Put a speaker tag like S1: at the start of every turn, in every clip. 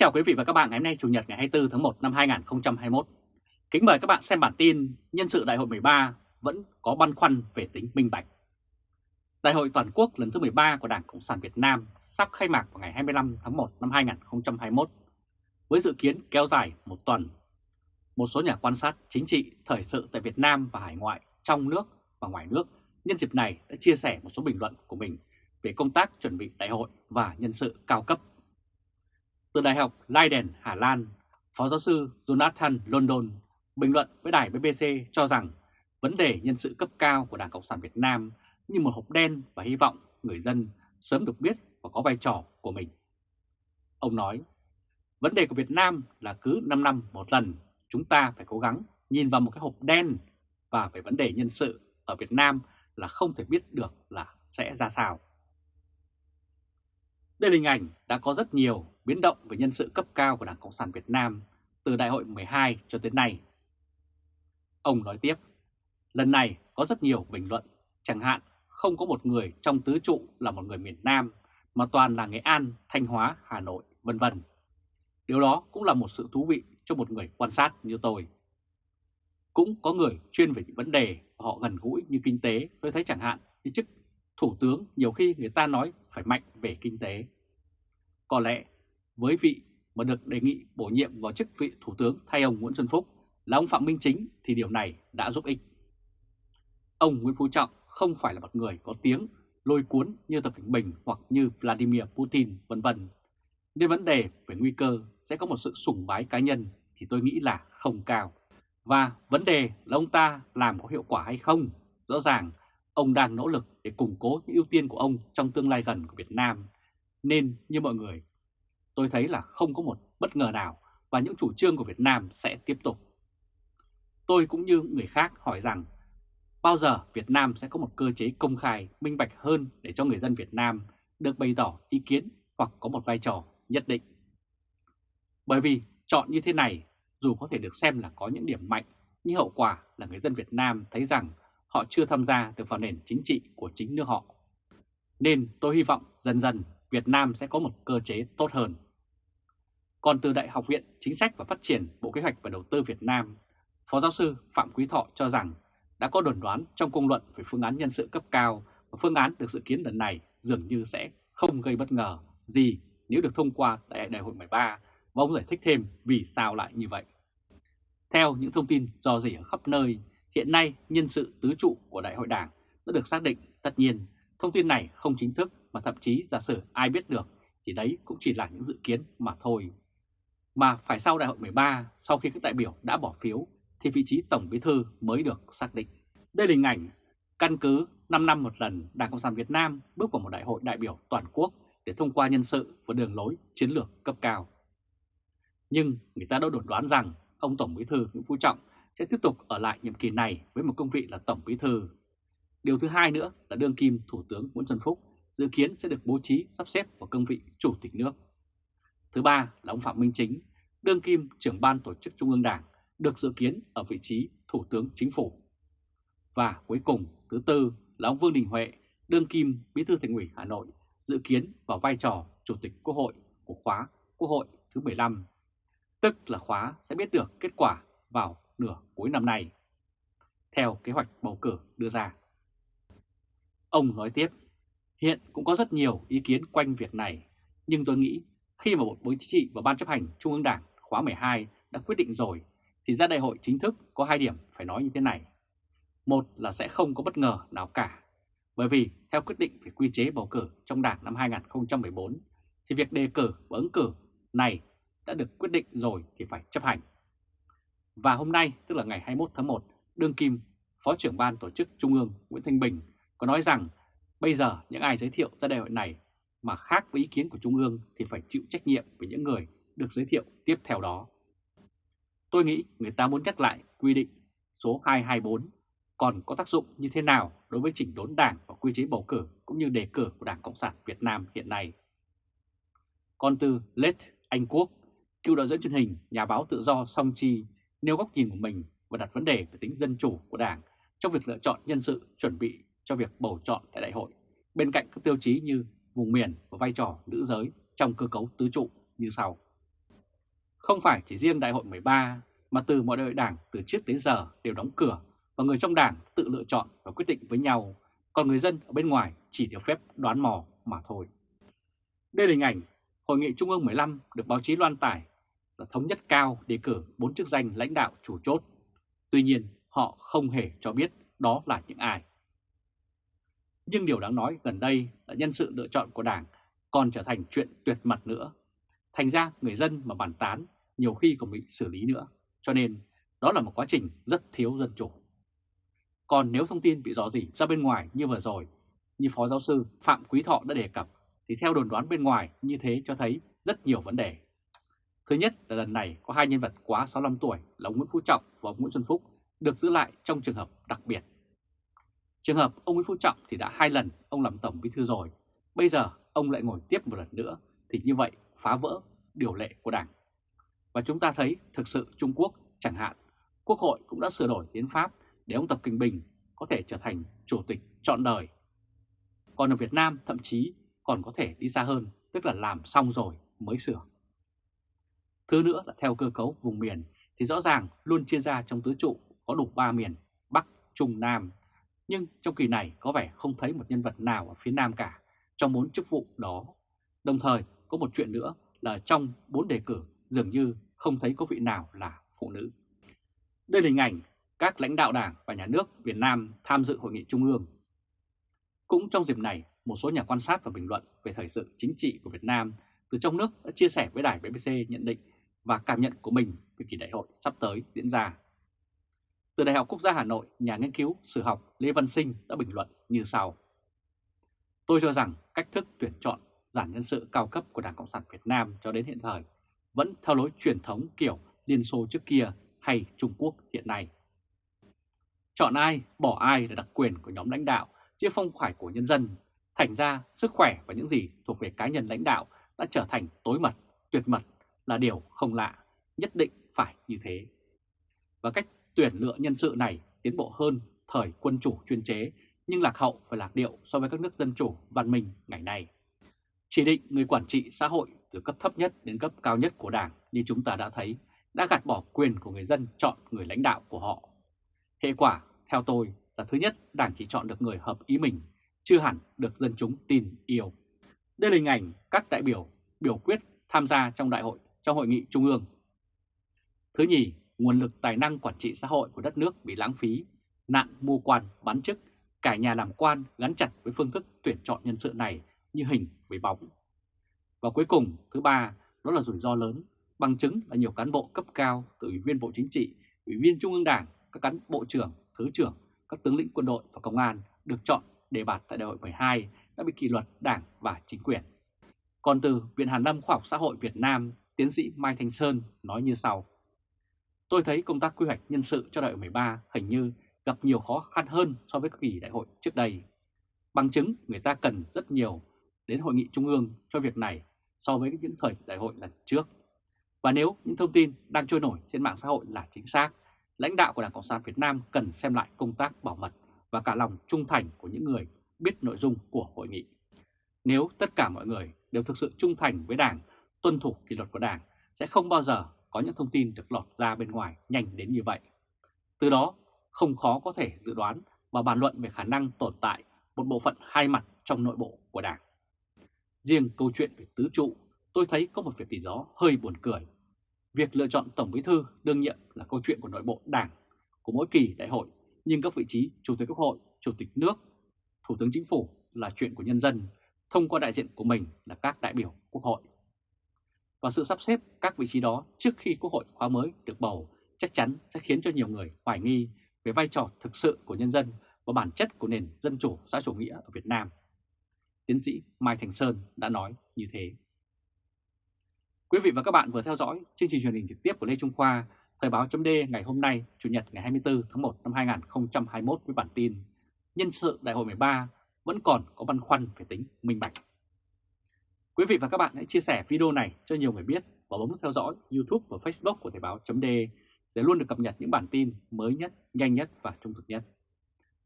S1: chào quý vị và các bạn ngày hôm nay, Chủ nhật ngày 24 tháng 1 năm 2021. Kính mời các bạn xem bản tin nhân sự đại hội 13 vẫn có băn khoăn về tính minh bạch. Đại hội toàn quốc lần thứ 13 của Đảng Cộng sản Việt Nam sắp khai mạc vào ngày 25 tháng 1 năm 2021 với dự kiến kéo dài một tuần. Một số nhà quan sát chính trị, thời sự tại Việt Nam và hải ngoại trong nước và ngoài nước nhân dịp này đã chia sẻ một số bình luận của mình về công tác chuẩn bị đại hội và nhân sự cao cấp từ Đại học Leiden, Hà Lan, Phó giáo sư Jonathan London bình luận với đài BBC cho rằng vấn đề nhân sự cấp cao của Đảng Cộng sản Việt Nam như một hộp đen và hy vọng người dân sớm được biết và có vai trò của mình. Ông nói, vấn đề của Việt Nam là cứ 5 năm một lần chúng ta phải cố gắng nhìn vào một cái hộp đen và về vấn đề nhân sự ở Việt Nam là không thể biết được là sẽ ra sao. Đây là hình ảnh đã có rất nhiều biến động về nhân sự cấp cao của Đảng Cộng sản Việt Nam từ đại hội 12 cho tới nay. Ông nói tiếp, lần này có rất nhiều bình luận, chẳng hạn không có một người trong tứ trụ là một người miền Nam, mà toàn là Nghệ An, Thanh Hóa, Hà Nội, vân vân. Điều đó cũng là một sự thú vị cho một người quan sát như tôi. Cũng có người chuyên về những vấn đề họ gần gũi như kinh tế, tôi thấy chẳng hạn như chức thủ tướng nhiều khi người ta nói phải mạnh về kinh tế. Có lẽ với vị mà được đề nghị bổ nhiệm vào chức vị thủ tướng thay ông Nguyễn Xuân Phúc là ông Phạm Minh Chính thì điều này đã giúp ích. Ông Nguyễn Phú Trọng không phải là một người có tiếng, lôi cuốn như Tập Cảnh Bình hoặc như Vladimir Putin, vân vân. Nên vấn đề về nguy cơ sẽ có một sự sủng bái cá nhân thì tôi nghĩ là không cao. Và vấn đề là ông ta làm có hiệu quả hay không? Rõ ràng ông đang nỗ lực để củng cố những ưu tiên của ông trong tương lai gần của Việt Nam. Nên như mọi người tôi thấy là không có một bất ngờ nào và những chủ trương của Việt Nam sẽ tiếp tục. Tôi cũng như người khác hỏi rằng bao giờ Việt Nam sẽ có một cơ chế công khai, minh bạch hơn để cho người dân Việt Nam được bày tỏ ý kiến hoặc có một vai trò nhất định. Bởi vì chọn như thế này dù có thể được xem là có những điểm mạnh nhưng hậu quả là người dân Việt Nam thấy rằng họ chưa tham gia được vào nền chính trị của chính nước họ. Nên tôi hy vọng dần dần Việt Nam sẽ có một cơ chế tốt hơn. Còn từ Đại học Viện Chính sách và Phát triển Bộ Kế hoạch và Đầu tư Việt Nam, Phó giáo sư Phạm Quý Thọ cho rằng đã có đồn đoán trong công luận về phương án nhân sự cấp cao và phương án được dự kiến lần này dường như sẽ không gây bất ngờ gì nếu được thông qua tại đại hội 13 và ông giải thích thêm vì sao lại như vậy. Theo những thông tin do dỉ ở khắp nơi, hiện nay nhân sự tứ trụ của đại hội đảng đã được xác định. Tất nhiên, thông tin này không chính thức mà thậm chí giả sử ai biết được thì đấy cũng chỉ là những dự kiến mà thôi. Mà phải sau đại hội 13, sau khi các đại biểu đã bỏ phiếu, thì vị trí Tổng Bí Thư mới được xác định. Đây là hình ảnh căn cứ 5 năm một lần Đảng Cộng sản Việt Nam bước vào một đại hội đại biểu toàn quốc để thông qua nhân sự và đường lối chiến lược cấp cao. Nhưng người ta đã đồn đoán rằng ông Tổng Bí Thư Nguyễn Phú Trọng sẽ tiếp tục ở lại nhiệm kỳ này với một công vị là Tổng Bí Thư. Điều thứ hai nữa là đương kim Thủ tướng Nguyễn Xuân Phúc dự kiến sẽ được bố trí sắp xếp vào công vị Chủ tịch nước. Thứ ba là ông Phạm Minh Chính, đương kim trưởng ban tổ chức Trung ương Đảng, được dự kiến ở vị trí Thủ tướng Chính phủ. Và cuối cùng, thứ tư là ông Vương Đình Huệ, đương kim Bí thư Thành ủy Hà Nội, dự kiến vào vai trò Chủ tịch Quốc hội của khóa Quốc hội thứ 15, tức là khóa sẽ biết được kết quả vào nửa cuối năm nay, theo kế hoạch bầu cử đưa ra. Ông nói tiếp, Hiện cũng có rất nhiều ý kiến quanh việc này, nhưng tôi nghĩ khi mà Bộ Chính trị và Ban chấp hành Trung ương Đảng khóa 12 đã quyết định rồi, thì ra đại hội chính thức có hai điểm phải nói như thế này. Một là sẽ không có bất ngờ nào cả, bởi vì theo quyết định về quy chế bầu cử trong Đảng năm 2014, thì việc đề cử và ứng cử này đã được quyết định rồi thì phải chấp hành. Và hôm nay, tức là ngày 21 tháng 1, Đương Kim, Phó trưởng Ban Tổ chức Trung ương Nguyễn Thanh Bình có nói rằng Bây giờ những ai giới thiệu ra đại hội này mà khác với ý kiến của Trung ương thì phải chịu trách nhiệm với những người được giới thiệu tiếp theo đó. Tôi nghĩ người ta muốn nhắc lại quy định số 224 còn có tác dụng như thế nào đối với chỉnh đốn đảng và quy chế bầu cử cũng như đề cử của Đảng Cộng sản Việt Nam hiện nay. Còn từ Lết Anh Quốc, cựu đạo diễn truyền hình, nhà báo tự do Song Chi nêu góc nhìn của mình và đặt vấn đề về tính dân chủ của Đảng trong việc lựa chọn nhân sự chuẩn bị cho việc bầu chọn tại đại hội, bên cạnh các tiêu chí như vùng miền và vai trò nữ giới trong cơ cấu tứ trụ như sau. Không phải chỉ riêng đại hội 13 mà từ mọi đại hội đảng từ trước đến giờ đều đóng cửa và người trong đảng tự lựa chọn và quyết định với nhau, còn người dân ở bên ngoài chỉ được phép đoán mò mà thôi. Đây là hình ảnh Hội nghị Trung ương 15 được báo chí loan tải là thống nhất cao đề cử bốn chức danh lãnh đạo chủ chốt. Tuy nhiên, họ không hề cho biết đó là những ai. Nhưng điều đáng nói gần đây là nhân sự lựa chọn của Đảng còn trở thành chuyện tuyệt mật nữa. Thành ra người dân mà bàn tán nhiều khi còn bị xử lý nữa. Cho nên đó là một quá trình rất thiếu dân chủ. Còn nếu thông tin bị rõ rỉ ra bên ngoài như vừa rồi, như Phó Giáo sư Phạm Quý Thọ đã đề cập, thì theo đồn đoán bên ngoài như thế cho thấy rất nhiều vấn đề. Thứ nhất là lần này có hai nhân vật quá 65 tuổi là ông Nguyễn Phú Trọng và ông Nguyễn Xuân Phúc được giữ lại trong trường hợp đặc biệt. Trường hợp ông Nguyễn Phú Trọng thì đã hai lần ông làm Tổng Bí Thư rồi, bây giờ ông lại ngồi tiếp một lần nữa thì như vậy phá vỡ điều lệ của Đảng. Và chúng ta thấy thực sự Trung Quốc chẳng hạn, Quốc hội cũng đã sửa đổi hiến pháp để ông Tập Kinh Bình có thể trở thành chủ tịch trọn đời. Còn ở Việt Nam thậm chí còn có thể đi xa hơn, tức là làm xong rồi mới sửa. Thứ nữa là theo cơ cấu vùng miền thì rõ ràng luôn chia ra trong tứ trụ có đủ 3 miền Bắc, Trung, Nam. Nhưng trong kỳ này có vẻ không thấy một nhân vật nào ở phía Nam cả trong bốn chức vụ đó. Đồng thời có một chuyện nữa là trong bốn đề cử dường như không thấy có vị nào là phụ nữ. Đây là hình ảnh các lãnh đạo đảng và nhà nước Việt Nam tham dự hội nghị trung ương. Cũng trong dịp này, một số nhà quan sát và bình luận về thời sự chính trị của Việt Nam từ trong nước đã chia sẻ với đài BBC nhận định và cảm nhận của mình về kỳ đại hội sắp tới diễn ra. Từ Đại học Quốc gia Hà Nội, nhà nghiên cứu sử học Lê Văn Sinh đã bình luận như sau. Tôi cho rằng cách thức tuyển chọn giản nhân sự cao cấp của Đảng Cộng sản Việt Nam cho đến hiện thời vẫn theo lối truyền thống kiểu Liên Xô trước kia hay Trung Quốc hiện nay. Chọn ai, bỏ ai là đặc quyền của nhóm lãnh đạo, chứ không phải của nhân dân. Thành ra, sức khỏe và những gì thuộc về cá nhân lãnh đạo đã trở thành tối mật, tuyệt mật là điều không lạ, nhất định phải như thế. Và cách tuyển lựa nhân sự này tiến bộ hơn thời quân chủ chuyên chế nhưng lạc hậu và lạc điệu so với các nước dân chủ văn minh ngày nay. Chỉ định người quản trị xã hội từ cấp thấp nhất đến cấp cao nhất của Đảng như chúng ta đã thấy đã gạt bỏ quyền của người dân chọn người lãnh đạo của họ. Hệ quả, theo tôi, là thứ nhất Đảng chỉ chọn được người hợp ý mình, chưa hẳn được dân chúng tin yêu. Đây là hình ảnh các đại biểu biểu quyết tham gia trong đại hội trong hội nghị trung ương. Thứ nhì, nguồn lực tài năng quản trị xã hội của đất nước bị lãng phí, nạn mua quan, bán chức, cả nhà làm quan gắn chặt với phương thức tuyển chọn nhân sự này như hình với bóng. Và cuối cùng, thứ ba, đó là rủi ro lớn, bằng chứng là nhiều cán bộ cấp cao từ Ủy viên Bộ Chính trị, Ủy viên Trung ương Đảng, các cán bộ trưởng, thứ trưởng, các tướng lĩnh quân đội và công an được chọn đề bạt tại đại hội 12 đã bị kỷ luật đảng và chính quyền. Còn từ Viện Hàn Lâm Khoa học Xã hội Việt Nam, tiến sĩ Mai Thanh Sơn nói như sau. Tôi thấy công tác quy hoạch nhân sự cho đại hội 13 hình như gặp nhiều khó khăn hơn so với các kỳ đại hội trước đây. Bằng chứng người ta cần rất nhiều đến hội nghị trung ương cho việc này so với những thời đại hội lần trước. Và nếu những thông tin đang trôi nổi trên mạng xã hội là chính xác, lãnh đạo của Đảng Cộng sản Việt Nam cần xem lại công tác bảo mật và cả lòng trung thành của những người biết nội dung của hội nghị. Nếu tất cả mọi người đều thực sự trung thành với Đảng, tuân thủ kỷ luật của Đảng, sẽ không bao giờ có những thông tin được lọt ra bên ngoài nhanh đến như vậy. Từ đó, không khó có thể dự đoán và bàn luận về khả năng tồn tại một bộ phận hai mặt trong nội bộ của Đảng. Riêng câu chuyện về tứ trụ, tôi thấy có một việc gì đó hơi buồn cười. Việc lựa chọn Tổng Bí Thư đương nhiệm là câu chuyện của nội bộ Đảng của mỗi kỳ đại hội, nhưng các vị trí Chủ tịch Quốc hội, Chủ tịch nước, Thủ tướng Chính phủ là chuyện của nhân dân, thông qua đại diện của mình là các đại biểu Quốc hội. Và sự sắp xếp các vị trí đó trước khi Quốc hội khóa mới được bầu chắc chắn sẽ khiến cho nhiều người hoài nghi về vai trò thực sự của nhân dân và bản chất của nền dân chủ xã chủ nghĩa ở Việt Nam. Tiến sĩ Mai Thành Sơn đã nói như thế. Quý vị và các bạn vừa theo dõi chương trình truyền hình trực tiếp của Lê Trung Khoa, Thời báo chấm ngày hôm nay, Chủ nhật ngày 24 tháng 1 năm 2021 với bản tin Nhân sự Đại hội 13 vẫn còn có băn khoăn về tính minh bạch. Quý vị và các bạn hãy chia sẻ video này cho nhiều người biết và bấm theo dõi YouTube và Facebook của Thời Báo .de để luôn được cập nhật những bản tin mới nhất, nhanh nhất và trung thực nhất.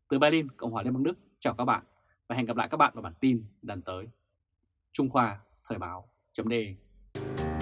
S1: Từ Berlin, Cộng hòa Liên bang Đức, chào các bạn và hẹn gặp lại các bạn vào bản tin lần tới. Trung Khoa Thời Báo .de.